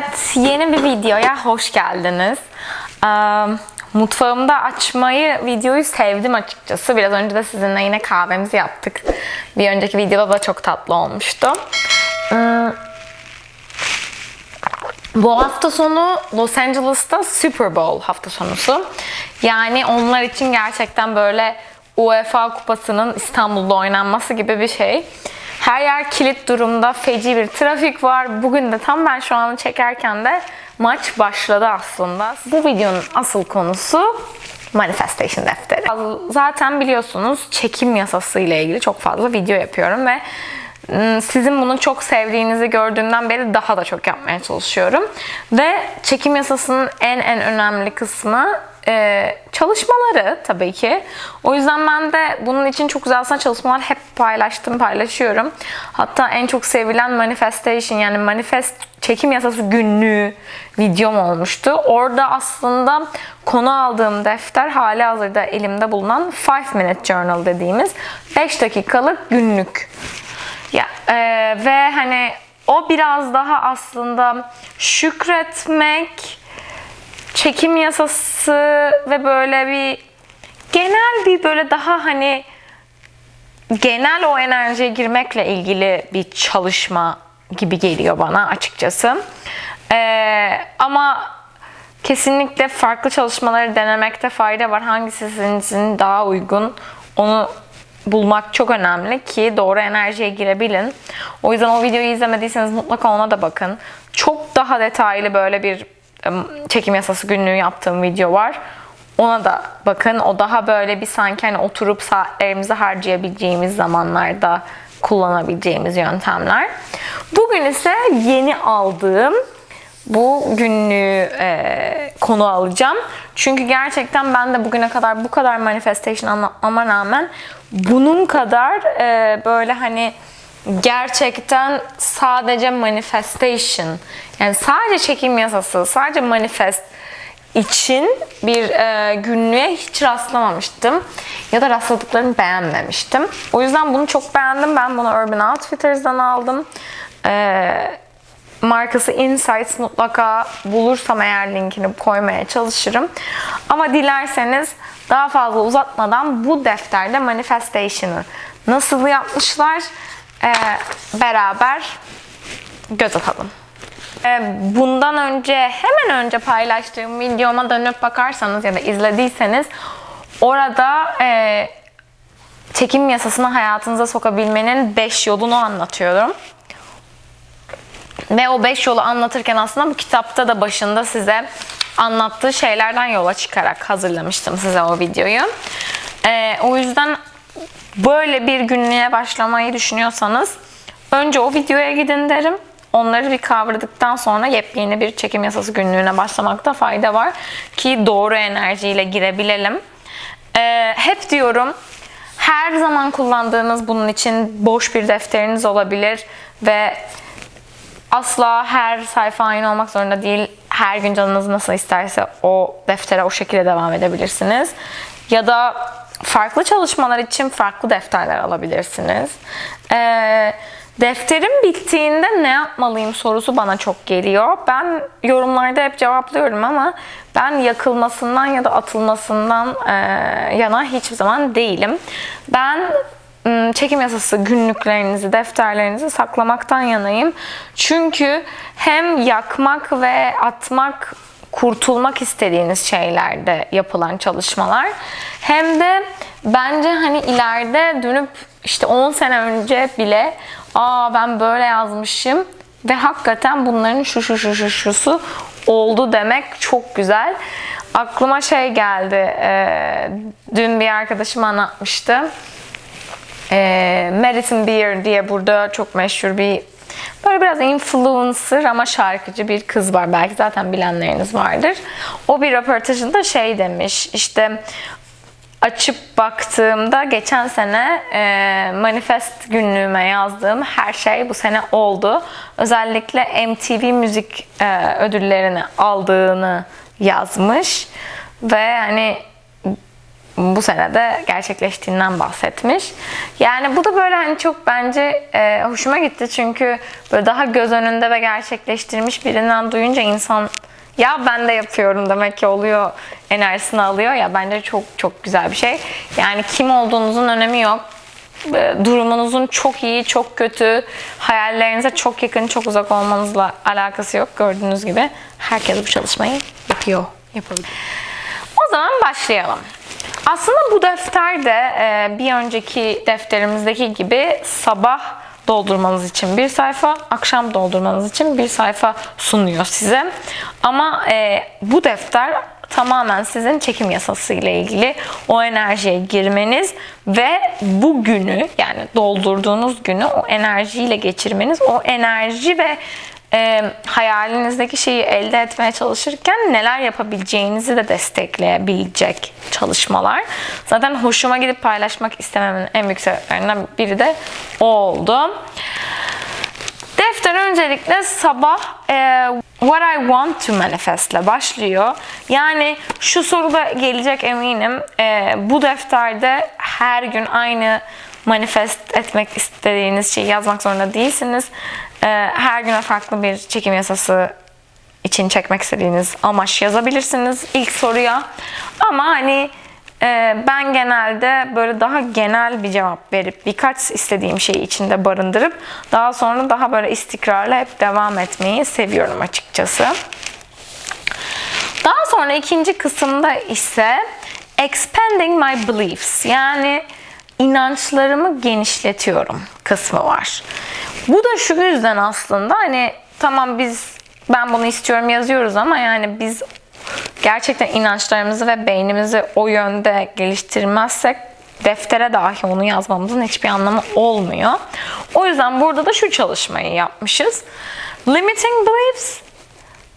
Evet, yeni bir videoya hoş geldiniz. Mutfağımda açmayı, videoyu sevdim açıkçası. Biraz önce de sizinle yine kahvemizi yaptık. Bir önceki videoda da çok tatlı olmuştu. Bu hafta sonu Los Angeles'ta Super Bowl hafta sonusu. Yani onlar için gerçekten böyle UEFA kupasının İstanbul'da oynanması gibi bir şey. Her yer kilit durumda, feci bir trafik var. Bugün de tam ben şu an çekerken de maç başladı aslında. Bu videonun asıl konusu Manifestation defteri. Zaten biliyorsunuz çekim yasası ile ilgili çok fazla video yapıyorum ve ım, sizin bunu çok sevdiğinizi gördüğümden beri daha da çok yapmaya çalışıyorum. Ve çekim yasasının en en önemli kısmı e, çalışmaları tabii ki. O yüzden ben de bunun için çok güzel aslında çalışmalar hep paylaştım, paylaşıyorum. Hatta en çok sevilen manifestation yani manifest çekim yasası günlüğü videom olmuştu. Orada aslında konu aldığım defter hali hazırda elimde bulunan 5 minute journal dediğimiz 5 dakikalık günlük. Ya e, ve hani o biraz daha aslında şükretmek, çekim yasası ve böyle bir genel bir böyle daha hani genel o enerjiye girmekle ilgili bir çalışma gibi geliyor bana açıkçası. Ee, ama kesinlikle farklı çalışmaları denemekte fayda var. Hangisi sizin daha uygun onu bulmak çok önemli ki doğru enerjiye girebilin. O yüzden o videoyu izlemediyseniz mutlaka ona da bakın. Çok daha detaylı böyle bir çekim yasası günlüğü yaptığım video var. Ona da bakın. O daha böyle bir sanki hani oturup saatlerimizi harcayabileceğimiz zamanlarda kullanabileceğimiz yöntemler. Bugün ise yeni aldığım bu günlüğü e, konu alacağım. Çünkü gerçekten ben de bugüne kadar bu kadar manifestation anlatmama rağmen bunun kadar e, böyle hani gerçekten sadece manifestation yani sadece çekim yasası, sadece manifest için bir e, günlüğe hiç rastlamamıştım. Ya da rastladıklarını beğenmemiştim. O yüzden bunu çok beğendim. Ben bunu Urban Outfitters'dan aldım. E, markası Insights mutlaka bulursam eğer linkini koymaya çalışırım. Ama dilerseniz daha fazla uzatmadan bu defterde manifestation'ı nasıl yapmışlar e, beraber göz atalım. E, bundan önce hemen önce paylaştığım videoma dönüp bakarsanız ya da izlediyseniz orada e, çekim yasasını hayatınıza sokabilmenin 5 yolunu anlatıyorum. Ve o 5 yolu anlatırken aslında bu kitapta da başında size anlattığı şeylerden yola çıkarak hazırlamıştım size o videoyu. Ee, o yüzden böyle bir günlüğe başlamayı düşünüyorsanız önce o videoya gidin derim. Onları bir kavradıktan sonra yepyeni bir çekim yasası günlüğüne başlamakta fayda var. Ki doğru enerjiyle girebilelim. Ee, hep diyorum her zaman kullandığınız bunun için boş bir defteriniz olabilir ve asla her sayfa aynı olmak zorunda değil. Her gün canınız nasıl isterse o deftere o şekilde devam edebilirsiniz. Ya da farklı çalışmalar için farklı defterler alabilirsiniz. Ee, defterim bittiğinde ne yapmalıyım sorusu bana çok geliyor. Ben yorumlarda hep cevaplıyorum ama ben yakılmasından ya da atılmasından e, yana hiçbir zaman değilim. Ben çekim yasası günlüklerinizi, defterlerinizi saklamaktan yanayım. Çünkü hem yakmak ve atmak kurtulmak istediğiniz şeylerde yapılan çalışmalar hem de bence hani ileride dönüp işte 10 sene önce bile aa ben böyle yazmışım ve hakikaten bunların şu şu şu şu şusu oldu demek çok güzel. Aklıma şey geldi. E, dün bir arkadaşım anlatmıştı e, Madison Beer diye burada çok meşhur bir böyle biraz influencer ama şarkıcı bir kız var. Belki zaten bilenleriniz vardır. O bir röportajında şey demiş işte açıp baktığımda geçen sene e, manifest günlüğüme yazdığım her şey bu sene oldu. Özellikle MTV müzik e, ödüllerini aldığını yazmış ve hani bu sene de gerçekleştiğinden bahsetmiş. Yani bu da böyle hani çok bence e, hoşuma gitti çünkü böyle daha göz önünde ve gerçekleştirmiş birinden duyunca insan ya ben de yapıyorum demek ki oluyor enerjisini alıyor ya bence çok çok güzel bir şey. Yani kim olduğunuzun önemi yok. E, Durumunuzun çok iyi, çok kötü, hayallerinize çok yakın, çok uzak olmanızla alakası yok. Gördüğünüz gibi herkes bu çalışmayı yapıyor. Yapabilir. O zaman başlayalım. Aslında bu defter de e, bir önceki defterimizdeki gibi sabah doldurmanız için bir sayfa, akşam doldurmanız için bir sayfa sunuyor size. Ama e, bu defter tamamen sizin çekim yasası ile ilgili o enerjiye girmeniz ve bu günü yani doldurduğunuz günü o enerjiyle geçirmeniz, o enerji ve e, hayalinizdeki şeyi elde etmeye çalışırken neler yapabileceğinizi de destekleyebilecek çalışmalar. Zaten hoşuma gidip paylaşmak istememin en büyük sebeplerinden biri de o oldu. Defter öncelikle sabah e, What I want to manifest ile başlıyor. Yani şu soruda gelecek eminim. E, bu defterde her gün aynı manifest etmek istediğiniz şeyi yazmak zorunda değilsiniz. E, her güne farklı bir çekim yasası için çekmek istediğiniz amaç yazabilirsiniz ilk soruya. Ama hani e, ben genelde böyle daha genel bir cevap verip birkaç istediğim şeyi içinde barındırıp daha sonra daha böyle istikrarlı hep devam etmeyi seviyorum açıkçası. Daha sonra ikinci kısımda ise expanding my beliefs yani inançlarımı genişletiyorum kısmı var. Bu da şu yüzden aslında hani tamam biz ben bunu istiyorum yazıyoruz ama yani biz gerçekten inançlarımızı ve beynimizi o yönde geliştirmezsek deftere dahi onu yazmamızın hiçbir anlamı olmuyor. O yüzden burada da şu çalışmayı yapmışız. Limiting beliefs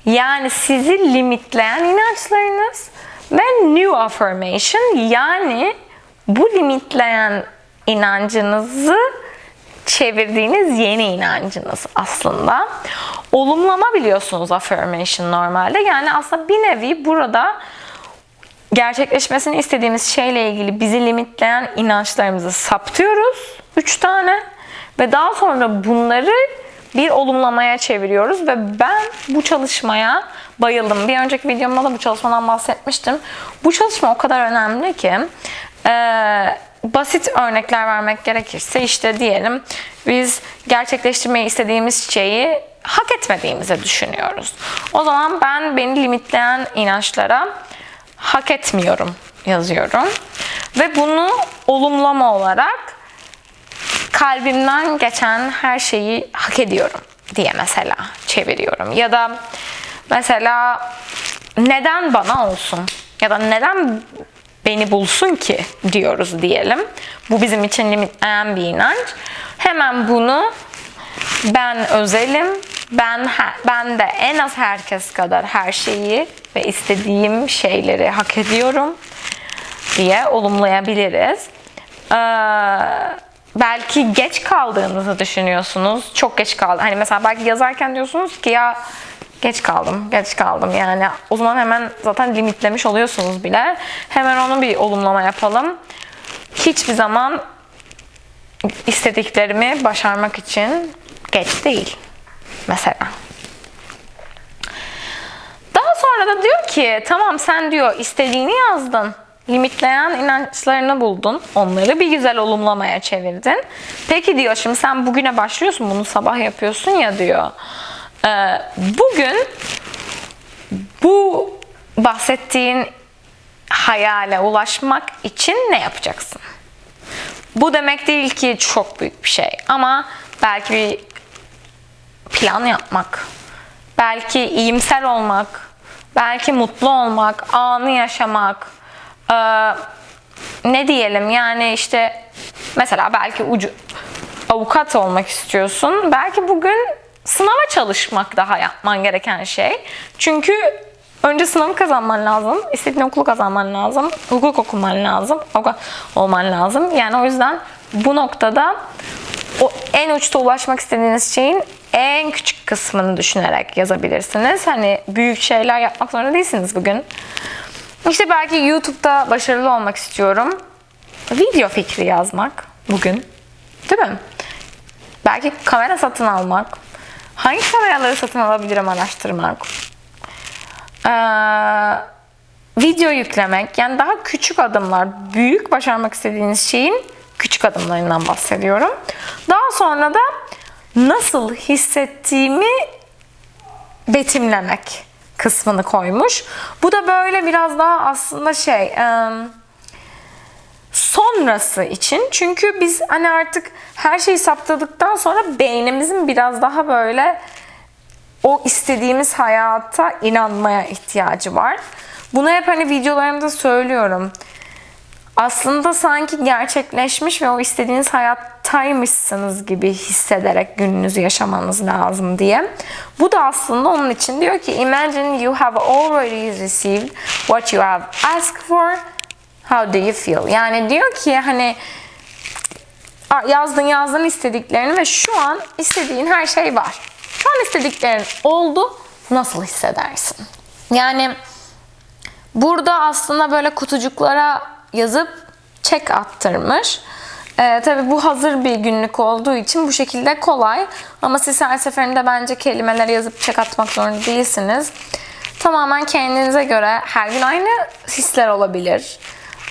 yani sizi limitleyen inançlarınız ve new affirmation yani bu limitleyen inancınızı çevirdiğiniz yeni inancınız aslında. Olumlama biliyorsunuz affirmation normalde. Yani aslında bir nevi burada gerçekleşmesini istediğimiz şeyle ilgili bizi limitleyen inançlarımızı saptıyoruz. Üç tane. Ve daha sonra bunları bir olumlamaya çeviriyoruz ve ben bu çalışmaya bayıldım. Bir önceki videomda da bu çalışmadan bahsetmiştim. Bu çalışma o kadar önemli ki ee, basit örnekler vermek gerekirse işte diyelim biz gerçekleştirmeyi istediğimiz şeyi hak etmediğimizi düşünüyoruz. O zaman ben beni limitleyen inançlara hak etmiyorum yazıyorum. Ve bunu olumlama olarak kalbimden geçen her şeyi hak ediyorum diye mesela çeviriyorum. Ya da mesela neden bana olsun? Ya da neden beni bulsun ki diyoruz diyelim. Bu bizim için limitleyen bir inanç. Hemen bunu ben özelim, ben ben de en az herkes kadar her şeyi ve istediğim şeyleri hak ediyorum diye olumlayabiliriz. Ee, belki geç kaldığınızı düşünüyorsunuz. Çok geç kaldı. Hani mesela belki yazarken diyorsunuz ki ya geç kaldım, geç kaldım yani. O zaman hemen zaten limitlemiş oluyorsunuz bile. Hemen onu bir olumlama yapalım. Hiçbir zaman istediklerimi başarmak için geç değil. Mesela. Daha sonra da diyor ki tamam sen diyor istediğini yazdın. Limitleyen inançlarını buldun. Onları bir güzel olumlamaya çevirdin. Peki diyor şimdi sen bugüne başlıyorsun bunu sabah yapıyorsun ya diyor. Ee, bugün bu bahsettiğin hayale ulaşmak için ne yapacaksın? Bu demek değil ki çok büyük bir şey ama belki bir plan yapmak, belki iyimser olmak, belki mutlu olmak, anı yaşamak, ee, ne diyelim yani işte mesela belki ucu avukat olmak istiyorsun. Belki bugün sınava çalışmak daha yapman gereken şey. Çünkü önce sınavı kazanman lazım. istediğin okulu kazanman lazım. Hukuk okuman lazım. Olman lazım. Yani o yüzden bu noktada o en uçta ulaşmak istediğiniz şeyin en küçük kısmını düşünerek yazabilirsiniz. Hani büyük şeyler yapmak zorunda değilsiniz bugün. İşte belki YouTube'da başarılı olmak istiyorum. Video fikri yazmak bugün. Değil mi? Belki kamera satın almak. Hangi kameraları satın alabilirim araştırmak. Ee, video yüklemek. Yani daha küçük adımlar. Büyük başarmak istediğiniz şeyin küçük adımlarından bahsediyorum. Daha sonra da nasıl hissettiğimi betimlemek kısmını koymuş. Bu da böyle biraz daha aslında şey sonrası için. Çünkü biz hani artık her şeyi saptadıktan sonra beynimizin biraz daha böyle o istediğimiz hayata inanmaya ihtiyacı var. Bunu hep hani videolarımda söylüyorum. Aslında sanki gerçekleşmiş ve o istediğiniz hayattaymışsınız gibi hissederek gününüzü yaşamanız lazım diye. Bu da aslında onun için diyor ki Imagine you have already received what you have asked for. How do you feel? Yani diyor ki hani yazdın yazdın istediklerini ve şu an istediğin her şey var. Şu an istediklerin oldu. Nasıl hissedersin? Yani burada aslında böyle kutucuklara yazıp çek attırmış. Ee, tabii bu hazır bir günlük olduğu için bu şekilde kolay. Ama siz her seferinde bence kelimeleri yazıp çek atmak zorunda değilsiniz. Tamamen kendinize göre her gün aynı hisler olabilir.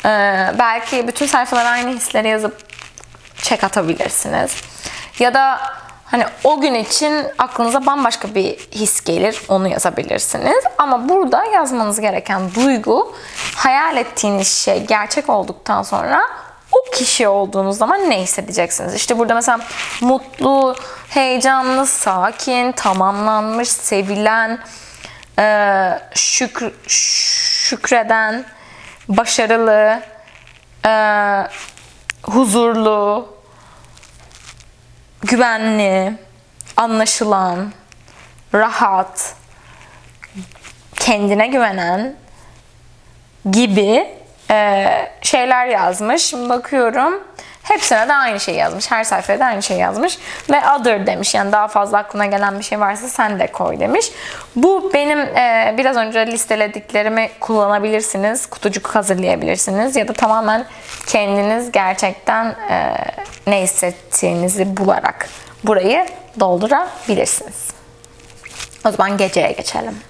Ee, belki bütün sayfalara aynı hisleri yazıp çek atabilirsiniz. Ya da hani o gün için aklınıza bambaşka bir his gelir. Onu yazabilirsiniz. Ama burada yazmanız gereken duygu hayal ettiğiniz şey gerçek olduktan sonra o kişi olduğunuz zaman ne hissedeceksiniz? İşte burada mesela mutlu, heyecanlı, sakin, tamamlanmış, sevilen, şükür, şükreden, başarılı, huzurlu, güvenli, anlaşılan, rahat, kendine güvenen gibi e, şeyler yazmış. Şimdi bakıyorum. Hepsine de aynı şey yazmış. Her sayfaya da aynı şey yazmış. Ve other demiş. Yani daha fazla aklına gelen bir şey varsa sen de koy demiş. Bu benim e, biraz önce listelediklerimi kullanabilirsiniz. Kutucuk hazırlayabilirsiniz. Ya da tamamen kendiniz gerçekten e, ne hissettiğinizi bularak burayı doldurabilirsiniz. O zaman geceye geçelim.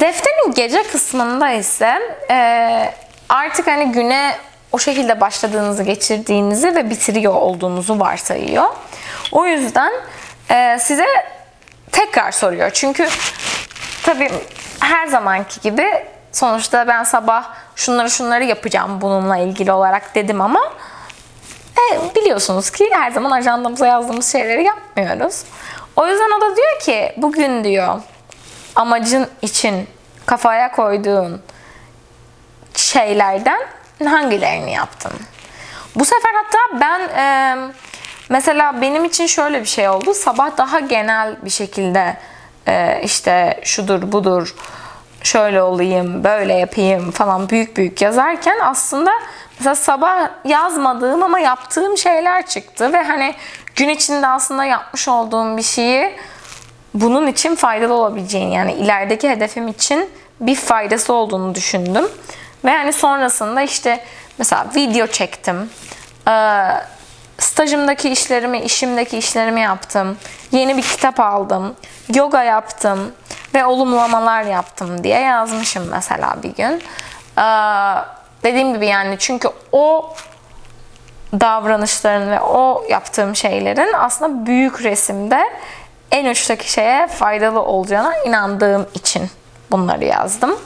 Defterin gece kısmında ise e, artık hani güne o şekilde başladığınızı, geçirdiğinizi ve bitiriyor olduğunuzu varsayıyor. O yüzden e, size tekrar soruyor. Çünkü tabii her zamanki gibi sonuçta ben sabah şunları şunları yapacağım bununla ilgili olarak dedim ama e, biliyorsunuz ki her zaman ajandamıza yazdığımız şeyleri yapmıyoruz. O yüzden o da diyor ki bugün diyor amacın için kafaya koyduğun şeylerden hangilerini yaptın? Bu sefer hatta ben e, mesela benim için şöyle bir şey oldu. Sabah daha genel bir şekilde e, işte şudur budur şöyle olayım, böyle yapayım falan büyük büyük yazarken aslında mesela sabah yazmadığım ama yaptığım şeyler çıktı ve hani gün içinde aslında yapmış olduğum bir şeyi bunun için faydalı olabileceğini yani ilerideki hedefim için bir faydası olduğunu düşündüm. Ve hani sonrasında işte mesela video çektim. Ee, stajımdaki işlerimi, işimdeki işlerimi yaptım. Yeni bir kitap aldım. Yoga yaptım ve olumlamalar yaptım diye yazmışım mesela bir gün. Ee, dediğim gibi yani çünkü o davranışların ve o yaptığım şeylerin aslında büyük resimde en uçtaki şeye faydalı olacağına inandığım için bunları yazdım.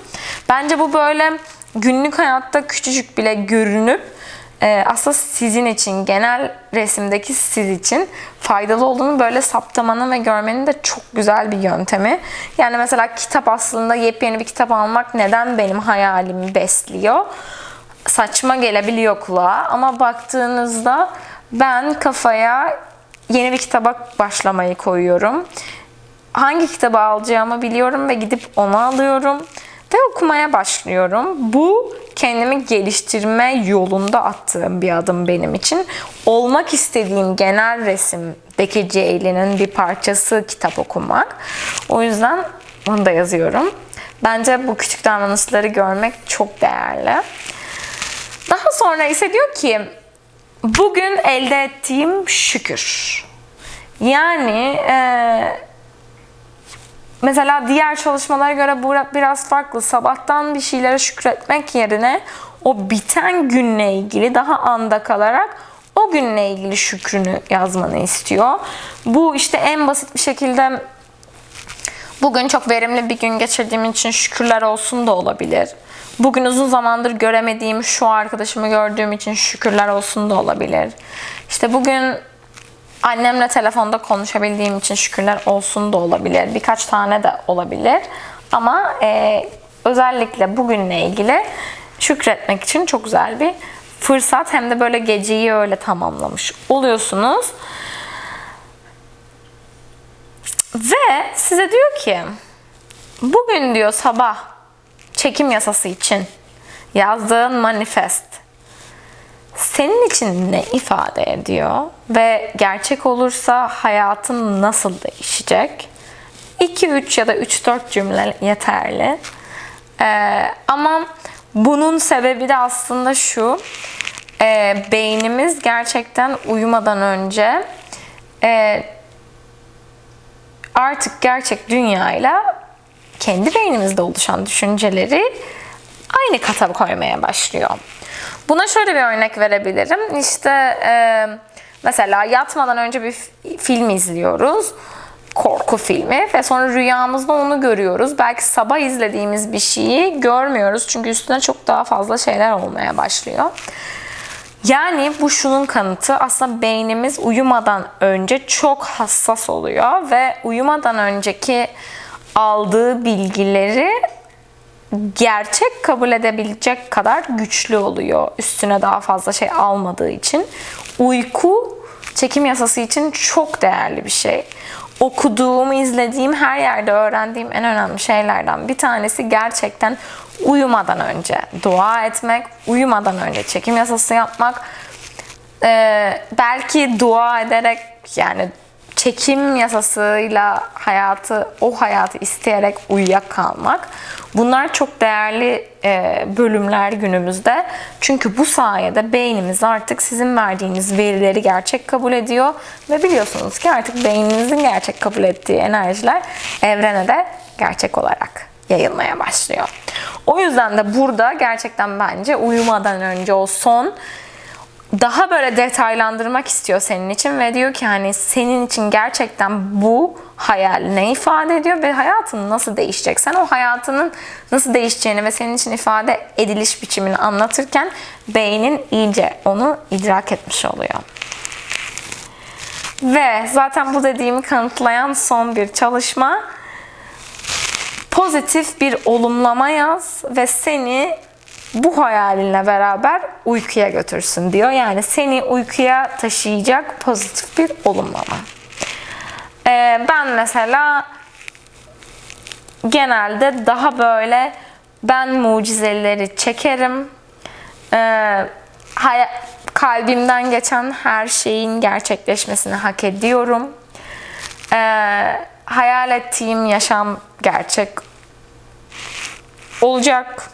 Bence bu böyle günlük hayatta küçücük bile görünüp e, aslında sizin için, genel resimdeki siz için faydalı olduğunu böyle saptamanın ve görmenin de çok güzel bir yöntemi. Yani mesela kitap aslında yepyeni bir kitap almak neden benim hayalimi besliyor? Saçma gelebiliyor kulağa ama baktığınızda ben kafaya yeni bir kitaba başlamayı koyuyorum. Hangi kitabı alacağımı biliyorum ve gidip onu alıyorum ve okumaya başlıyorum. Bu kendimi geliştirme yolunda attığım bir adım benim için. Olmak istediğim genel resimdeki Ceylin'in bir parçası kitap okumak. O yüzden onu da yazıyorum. Bence bu küçük davranışları görmek çok değerli. Daha sonra ise diyor ki bugün elde ettiğim şükür. Yani e, mesela diğer çalışmalara göre bu biraz farklı. Sabahtan bir şeylere şükretmek yerine o biten günle ilgili daha anda kalarak o günle ilgili şükrünü yazmanı istiyor. Bu işte en basit bir şekilde bugün çok verimli bir gün geçirdiğim için şükürler olsun da olabilir. Bugün uzun zamandır göremediğim şu arkadaşımı gördüğüm için şükürler olsun da olabilir. İşte bugün annemle telefonda konuşabildiğim için şükürler olsun da olabilir. Birkaç tane de olabilir. Ama e, özellikle bugünle ilgili şükretmek için çok güzel bir fırsat. Hem de böyle geceyi öyle tamamlamış oluyorsunuz. Ve size diyor ki bugün diyor sabah çekim yasası için yazdığın manifest senin için ne ifade ediyor ve gerçek olursa hayatın nasıl değişecek? 2 3 ya da 3 4 cümle yeterli. Ee, ama bunun sebebi de aslında şu. E, beynimiz gerçekten uyumadan önce e, artık gerçek dünyayla kendi beynimizde oluşan düşünceleri aynı kata koymaya başlıyor. Buna şöyle bir örnek verebilirim. İşte e, mesela yatmadan önce bir film izliyoruz. Korku filmi ve sonra rüyamızda onu görüyoruz. Belki sabah izlediğimiz bir şeyi görmüyoruz. Çünkü üstüne çok daha fazla şeyler olmaya başlıyor. Yani bu şunun kanıtı aslında beynimiz uyumadan önce çok hassas oluyor ve uyumadan önceki aldığı bilgileri gerçek kabul edebilecek kadar güçlü oluyor. Üstüne daha fazla şey almadığı için. Uyku çekim yasası için çok değerli bir şey. Okuduğum, izlediğim, her yerde öğrendiğim en önemli şeylerden bir tanesi gerçekten uyumadan önce dua etmek, uyumadan önce çekim yasası yapmak. Ee, belki dua ederek yani çekim yasasıyla hayatı, o hayatı isteyerek uyuyakalmak. Bunlar çok değerli e, bölümler günümüzde. Çünkü bu sayede beynimiz artık sizin verdiğiniz verileri gerçek kabul ediyor. Ve biliyorsunuz ki artık beyninizin gerçek kabul ettiği enerjiler evrene de gerçek olarak yayılmaya başlıyor. O yüzden de burada gerçekten bence uyumadan önce o son daha böyle detaylandırmak istiyor senin için ve diyor ki hani senin için gerçekten bu hayal ne ifade ediyor ve hayatın nasıl değişecek? Sen o hayatının nasıl değişeceğini ve senin için ifade ediliş biçimini anlatırken beynin iyice onu idrak etmiş oluyor. Ve zaten bu dediğimi kanıtlayan son bir çalışma pozitif bir olumlama yaz ve seni bu hayalinle beraber uykuya götürsün diyor. Yani seni uykuya taşıyacak pozitif bir olumlama. Ee, ben mesela genelde daha böyle ben mucizeleri çekerim. Ee, kalbimden geçen her şeyin gerçekleşmesini hak ediyorum. Ee, hayal ettiğim yaşam gerçek olacak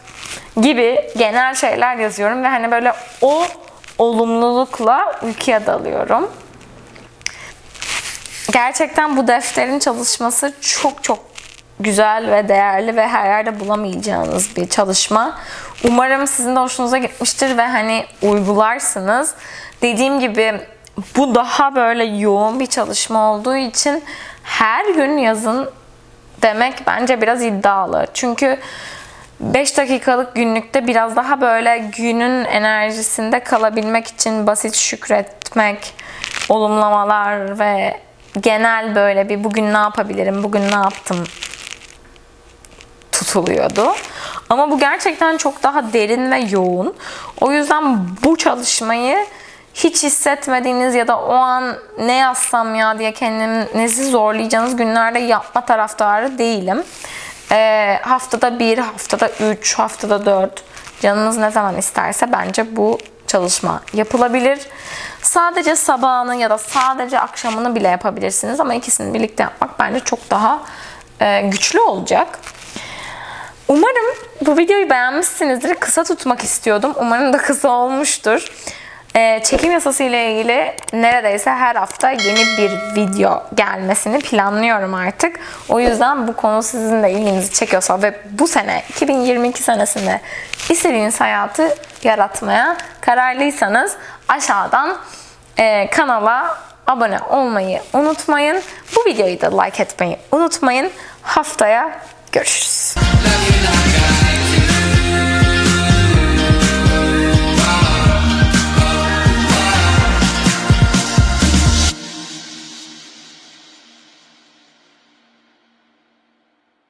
gibi genel şeyler yazıyorum ve hani böyle o olumlulukla uykuya dalıyorum. Gerçekten bu defterin çalışması çok çok güzel ve değerli ve her yerde bulamayacağınız bir çalışma. Umarım sizin de hoşunuza gitmiştir ve hani uygularsınız. Dediğim gibi bu daha böyle yoğun bir çalışma olduğu için her gün yazın demek bence biraz iddialı. Çünkü 5 dakikalık günlükte biraz daha böyle günün enerjisinde kalabilmek için basit şükretmek, olumlamalar ve genel böyle bir bugün ne yapabilirim, bugün ne yaptım tutuluyordu. Ama bu gerçekten çok daha derin ve yoğun. O yüzden bu çalışmayı hiç hissetmediğiniz ya da o an ne yazsam ya diye kendinizi zorlayacağınız günlerde yapma taraftarı değilim. E, haftada bir, haftada üç, haftada dört canınız ne zaman isterse bence bu çalışma yapılabilir. Sadece sabahını ya da sadece akşamını bile yapabilirsiniz ama ikisini birlikte yapmak bence çok daha e, güçlü olacak. Umarım bu videoyu beğenmişsinizdir. Kısa tutmak istiyordum. Umarım da kısa olmuştur. Ee, çekim yasası ile ilgili neredeyse her hafta yeni bir video gelmesini planlıyorum artık. O yüzden bu konu sizin de ilginizi çekiyorsa ve bu sene 2022 senesinde istediğiniz hayatı yaratmaya kararlıysanız aşağıdan e, kanala abone olmayı unutmayın. Bu videoyu da like etmeyi unutmayın. Haftaya görüşürüz.